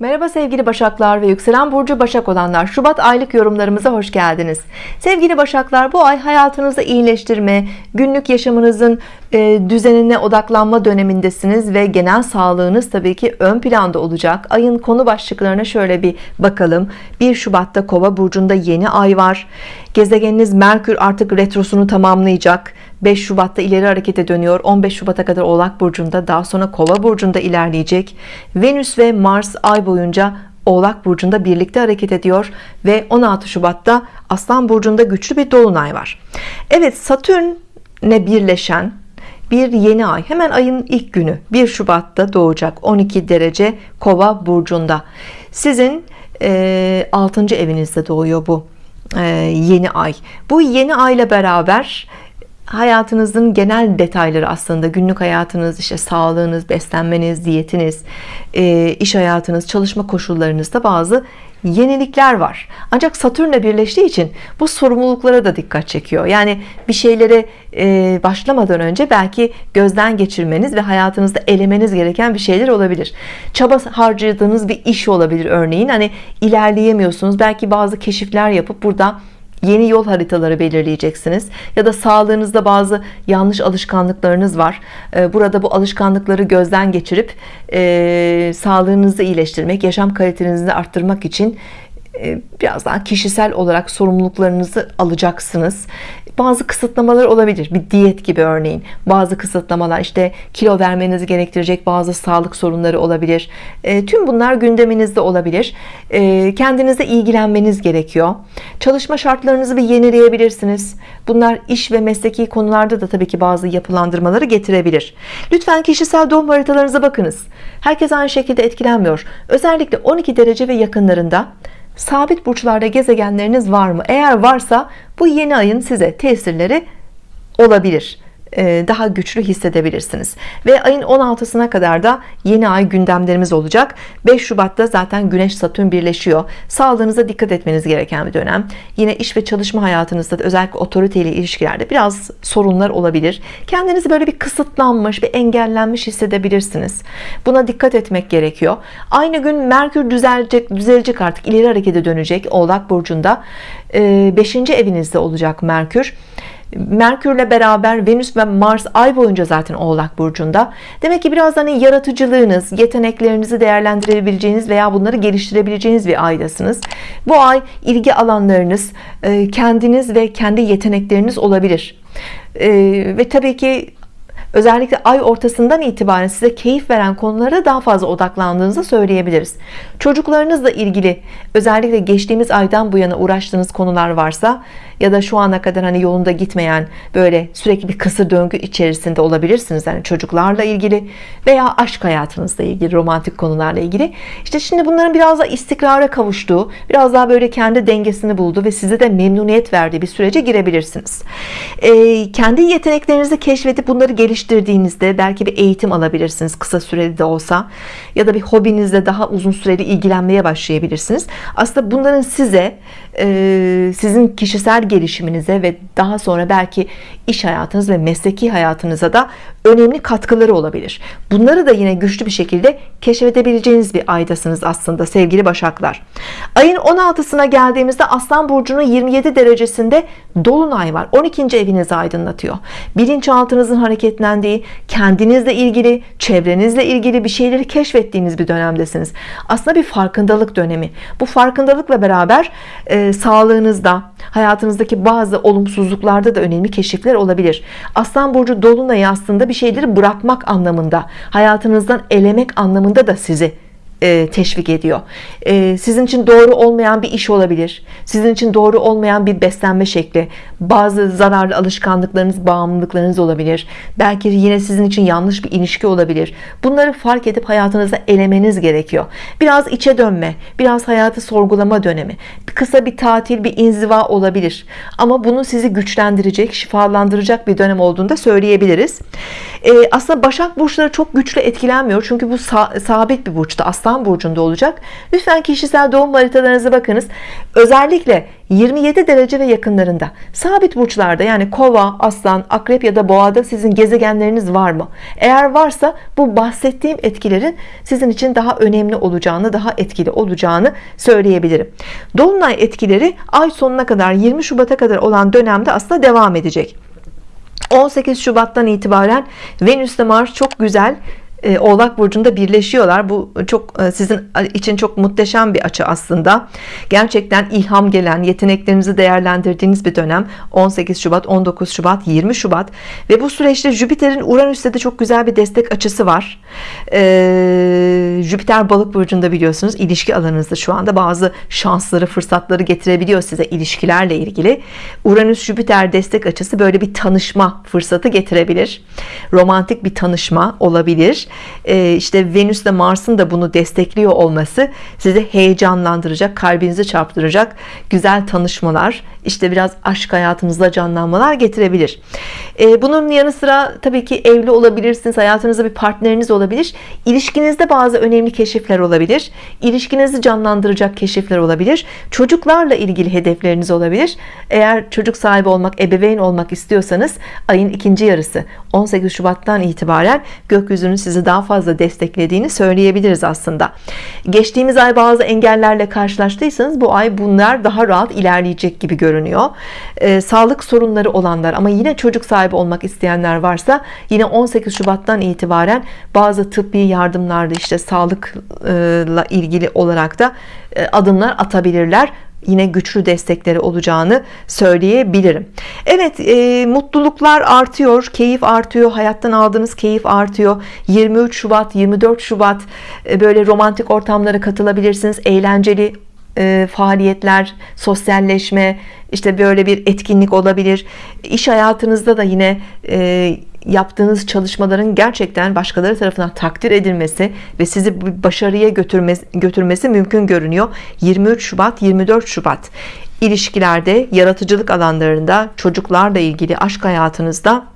Merhaba sevgili Başaklar ve yükselen burcu Başak olanlar. Şubat aylık yorumlarımıza hoş geldiniz. Sevgili Başaklar bu ay hayatınızda iyileştirme günlük yaşamınızın e, düzenine odaklanma dönemindesiniz ve genel sağlığınız tabii ki ön planda olacak. Ayın konu başlıklarına şöyle bir bakalım. 1 Şubat'ta kova burcunda yeni ay var. Gezegeniniz Merkür artık retrosunu tamamlayacak 5 Şubat'ta ileri harekete dönüyor. 15 Şubat'a kadar Oğlak Burcu'nda daha sonra Kova Burcu'nda ilerleyecek. Venüs ve Mars ay boyunca Oğlak Burcu'nda birlikte hareket ediyor ve 16 Şubat'ta Aslan Burcu'nda güçlü bir dolunay var. Evet Satürn'le birleşen bir yeni ay hemen ayın ilk günü 1 Şubat'ta doğacak 12 derece Kova Burcu'nda. Sizin e, 6. evinizde doğuyor bu e, yeni ay. Bu yeni ayla beraber hayatınızın genel detayları aslında günlük hayatınız işte sağlığınız beslenmeniz diyetiniz e, iş hayatınız çalışma koşullarınızda bazı yenilikler var. Ancak Satürn'le birleştiği için bu sorumluluklara da dikkat çekiyor. Yani bir şeylere başlamadan önce belki gözden geçirmeniz ve hayatınızda elemeniz gereken bir şeyler olabilir. Çaba harcadığınız bir iş olabilir örneğin. Hani ilerleyemiyorsunuz. Belki bazı keşifler yapıp burada yeni yol haritaları belirleyeceksiniz. Ya da sağlığınızda bazı yanlış alışkanlıklarınız var. Ee, burada bu alışkanlıkları gözden geçirip e, sağlığınızı iyileştirmek yaşam kalitenizi arttırmak için biraz daha kişisel olarak sorumluluklarınızı alacaksınız. Bazı kısıtlamalar olabilir. Bir diyet gibi örneğin. Bazı kısıtlamalar işte kilo vermenizi gerektirecek bazı sağlık sorunları olabilir. E, tüm bunlar gündeminizde olabilir. E, kendinize ilgilenmeniz gerekiyor. Çalışma şartlarınızı bir yenileyebilirsiniz. Bunlar iş ve mesleki konularda da tabii ki bazı yapılandırmaları getirebilir. Lütfen kişisel doğum haritalarınıza bakınız. Herkes aynı şekilde etkilenmiyor. Özellikle 12 derece ve yakınlarında sabit burçlarda gezegenleriniz var mı? Eğer varsa bu yeni ayın size tesirleri olabilir daha güçlü hissedebilirsiniz. Ve ayın 16'sına kadar da yeni ay gündemlerimiz olacak. 5 Şubat'ta zaten Güneş Satürn birleşiyor. Sağlığınıza dikkat etmeniz gereken bir dönem. Yine iş ve çalışma hayatınızda da özellikle otoriteyle ilişkilerde biraz sorunlar olabilir. Kendinizi böyle bir kısıtlanmış bir engellenmiş hissedebilirsiniz. Buna dikkat etmek gerekiyor. Aynı gün Merkür düzelecek düzelecek artık. İleri harekete dönecek Oğlak Burcu'nda. 5. E, evinizde olacak Merkür Merkürle beraber Venüs ve Mars ay boyunca zaten Oğlak Burcu'nda. Demek ki biraz hani yaratıcılığınız yeteneklerinizi değerlendirebileceğiniz veya bunları geliştirebileceğiniz bir aydasınız. Bu ay ilgi alanlarınız e, kendiniz ve kendi yetenekleriniz olabilir. E, ve tabii ki özellikle ay ortasından itibaren size keyif veren konulara daha fazla odaklandığınızı söyleyebiliriz. Çocuklarınızla ilgili özellikle geçtiğimiz aydan bu yana uğraştığınız konular varsa ya da şu ana kadar hani yolunda gitmeyen böyle sürekli bir kısır döngü içerisinde olabilirsiniz. Yani çocuklarla ilgili veya aşk hayatınızla ilgili romantik konularla ilgili. İşte şimdi bunların biraz da istikrara kavuştuğu biraz daha böyle kendi dengesini buldu ve size de memnuniyet verdiği bir sürece girebilirsiniz. Ee, kendi yeteneklerinizi keşfedip bunları geliştirdiğinizde belki bir eğitim alabilirsiniz kısa süreli de olsa ya da bir hobinizle daha uzun süreli ilgilenmeye başlayabilirsiniz. Aslında bunların size e, sizin kişisel gelişiminize ve daha sonra belki iş hayatınız ve mesleki hayatınıza da önemli katkıları olabilir. Bunları da yine güçlü bir şekilde keşfedebileceğiniz bir aydasınız aslında sevgili Başaklar. Ayın 16'sına geldiğimizde Aslan Burcu'nun 27 derecesinde Dolunay var. 12. evinizi aydınlatıyor. Bilinçaltınızın hareketlendiği kendinizle ilgili çevrenizle ilgili bir şeyleri keşfettiğiniz bir dönemdesiniz. Aslında bir farkındalık dönemi. Bu farkındalıkla beraber e, sağlığınızda hayatınızdaki bazı olumsuzluklarda da önemli keşifler olabilir. Aslan Burcu Dolunay'ı aslında bir şeyleri bırakmak anlamında hayatınızdan elemek anlamında da sizi e, teşvik ediyor. E, sizin için doğru olmayan bir iş olabilir. Sizin için doğru olmayan bir beslenme şekli. Bazı zararlı alışkanlıklarınız bağımlılıklarınız olabilir. Belki yine sizin için yanlış bir ilişki olabilir. Bunları fark edip hayatınızda elemeniz gerekiyor. Biraz içe dönme biraz hayatı sorgulama dönemi. Kısa bir tatil bir inziva olabilir. Ama bunu sizi güçlendirecek şifalandıracak bir dönem olduğunu da söyleyebiliriz e, aslında Başak burçları çok güçlü etkilenmiyor. Çünkü bu sabit bir burçta Aslan burcunda olacak. Lütfen kişisel doğum haritalarınıza bakınız. Özellikle 27 derece ve yakınlarında. Sabit burçlarda yani kova aslan akrep ya da boğada sizin gezegenleriniz var mı? Eğer varsa bu bahsettiğim etkilerin sizin için daha önemli olacağını daha etkili olacağını söyleyebilirim. Dolunay etkileri ay sonuna kadar 20 Şubat'a kadar olan dönemde aslında devam edecek 18 Şubat'tan itibaren Venüs ile Mars çok güzel Oğlak Burcu'nda birleşiyorlar. Bu çok e, sizin için çok muhteşem bir açı aslında. Gerçekten ilham gelen yeteneklerinizi değerlendirdiğiniz bir dönem. 18 Şubat 19 Şubat 20 Şubat. Ve bu süreçte Jüpiter'in Uranüs'te de çok güzel bir destek açısı var. Ee, Jüpiter balık burcunda biliyorsunuz ilişki alanınızda şu anda bazı şansları fırsatları getirebiliyor size ilişkilerle ilgili. Uranüs Jüpiter destek açısı böyle bir tanışma fırsatı getirebilir. Romantik bir tanışma olabilir e, işte Venüs ile Mars'ın da bunu destekliyor olması sizi heyecanlandıracak kalbinizi çarptıracak güzel tanışmalar işte biraz aşk hayatınızda canlanmalar getirebilir. E, bunun yanı sıra tabii ki evli olabilirsiniz hayatınızda bir partneriniz olabilir. İlişkinizde bazı önemli keşifler olabilir. İlişkinizi canlandıracak keşifler olabilir. Çocuklarla ilgili hedefleriniz olabilir. Eğer çocuk sahibi olmak ebeveyn olmak istiyorsanız ayın ikinci yarısı 18 Şubat'tan itibaren gökyüzünün sizi daha fazla desteklediğini söyleyebiliriz aslında. Geçtiğimiz ay bazı engellerle karşılaştıysanız bu ay bunlar daha rahat ilerleyecek gibi görünüyor. Ee, sağlık sorunları olanlar ama yine çocuk sahibi olmak isteyenler varsa yine 18 Şubat'tan itibaren bazı tıbbi yardımlarda işte sağlıkla ilgili olarak da e, adımlar atabilirler yine güçlü destekleri olacağını söyleyebilirim. Evet e, mutluluklar artıyor keyif artıyor hayattan aldığınız keyif artıyor. 23 Şubat 24 Şubat e, böyle romantik ortamlara katılabilirsiniz eğlenceli e, faaliyetler sosyalleşme işte böyle bir etkinlik olabilir. İş hayatınızda da yine e, yaptığınız çalışmaların gerçekten başkaları tarafından takdir edilmesi ve sizi başarıya götürmesi, götürmesi mümkün görünüyor. 23 Şubat 24 Şubat. İlişkilerde yaratıcılık alanlarında çocuklarla ilgili aşk hayatınızda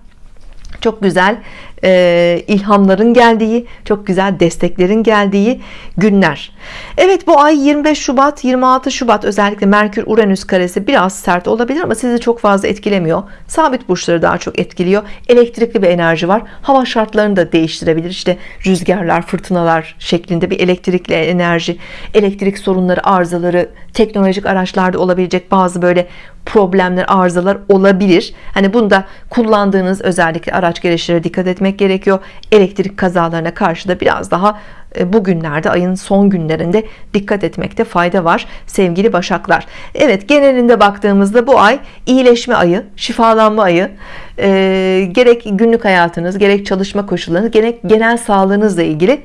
çok güzel e, ilhamların geldiği çok güzel desteklerin geldiği günler. Evet bu ay 25 Şubat 26 Şubat özellikle Merkür Uranüs karesi biraz sert olabilir ama sizi çok fazla etkilemiyor. Sabit burçları daha çok etkiliyor. Elektrikli bir enerji var. Hava şartlarını da değiştirebilir. İşte rüzgarlar fırtınalar şeklinde bir elektrikli enerji elektrik sorunları arızaları teknolojik araçlarda olabilecek bazı böyle problemler arızalar olabilir. Hani bunda kullandığınız özellikle araç gereçlere dikkat etmek gerekiyor. Elektrik kazalarına karşı da biraz daha e, bugünlerde ayın son günlerinde dikkat etmekte fayda var sevgili başaklar. Evet genelinde baktığımızda bu ay iyileşme ayı şifalanma ayı e, gerek günlük hayatınız gerek çalışma koşullarınız gerek genel sağlığınızla ilgili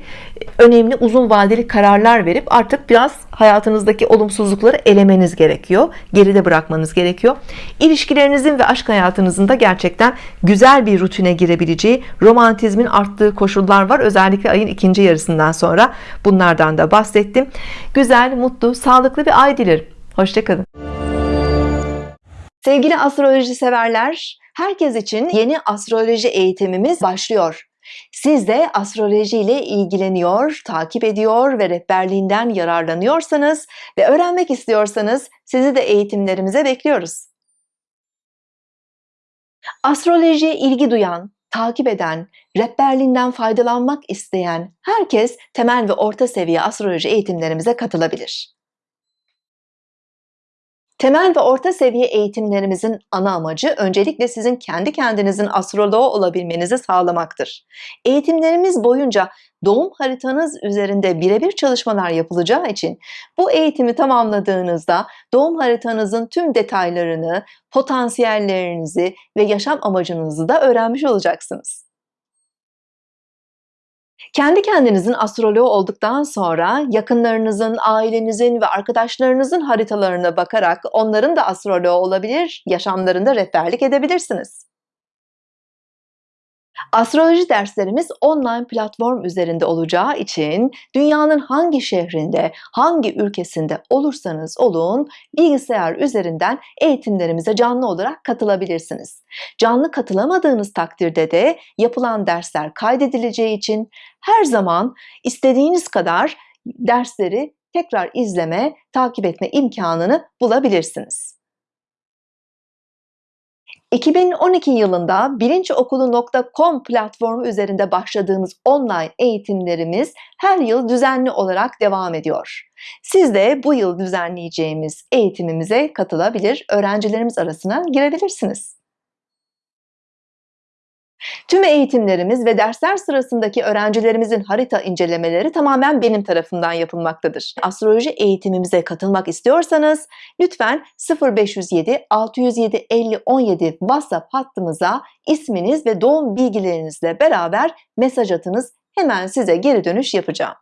önemli uzun vadeli kararlar verip artık biraz hayatınızdaki olumsuzlukları elemeniz gerekiyor geride bırakmanız gerekiyor. İlişkilerinizin ve aşk hayatınızın da gerçekten güzel bir rutine girebileceği romantizmin arttığı koşullar var. Özellikle ayın ikinci yarısından sonra bunlardan da bahsettim. Güzel mutlu sağlıklı bir ay dilerim. Hoşçakalın sevgili astroloji severler herkes için yeni astroloji eğitimimiz başlıyor siz de astroloji ile ilgileniyor, takip ediyor ve rehberliğinden yararlanıyorsanız ve öğrenmek istiyorsanız sizi de eğitimlerimize bekliyoruz. Astrolojiye ilgi duyan, takip eden, rehberliğinden faydalanmak isteyen herkes temel ve orta seviye astroloji eğitimlerimize katılabilir. Temel ve orta seviye eğitimlerimizin ana amacı öncelikle sizin kendi kendinizin astroloğu olabilmenizi sağlamaktır. Eğitimlerimiz boyunca doğum haritanız üzerinde birebir çalışmalar yapılacağı için bu eğitimi tamamladığınızda doğum haritanızın tüm detaylarını, potansiyellerinizi ve yaşam amacınızı da öğrenmiş olacaksınız. Kendi kendinizin astroloğu olduktan sonra yakınlarınızın, ailenizin ve arkadaşlarınızın haritalarına bakarak onların da astroloğu olabilir, yaşamlarında rehberlik edebilirsiniz. Astroloji derslerimiz online platform üzerinde olacağı için dünyanın hangi şehrinde, hangi ülkesinde olursanız olun bilgisayar üzerinden eğitimlerimize canlı olarak katılabilirsiniz. Canlı katılamadığınız takdirde de yapılan dersler kaydedileceği için her zaman istediğiniz kadar dersleri tekrar izleme, takip etme imkanını bulabilirsiniz. 2012 yılında bilinçokulu.com platformu üzerinde başladığımız online eğitimlerimiz her yıl düzenli olarak devam ediyor. Siz de bu yıl düzenleyeceğimiz eğitimimize katılabilir, öğrencilerimiz arasına girebilirsiniz. Tüm eğitimlerimiz ve dersler sırasındaki öğrencilerimizin harita incelemeleri tamamen benim tarafından yapılmaktadır. Astroloji eğitimimize katılmak istiyorsanız lütfen 0507 607 50 17 WhatsApp hattımıza isminiz ve doğum bilgilerinizle beraber mesaj atınız. Hemen size geri dönüş yapacağım.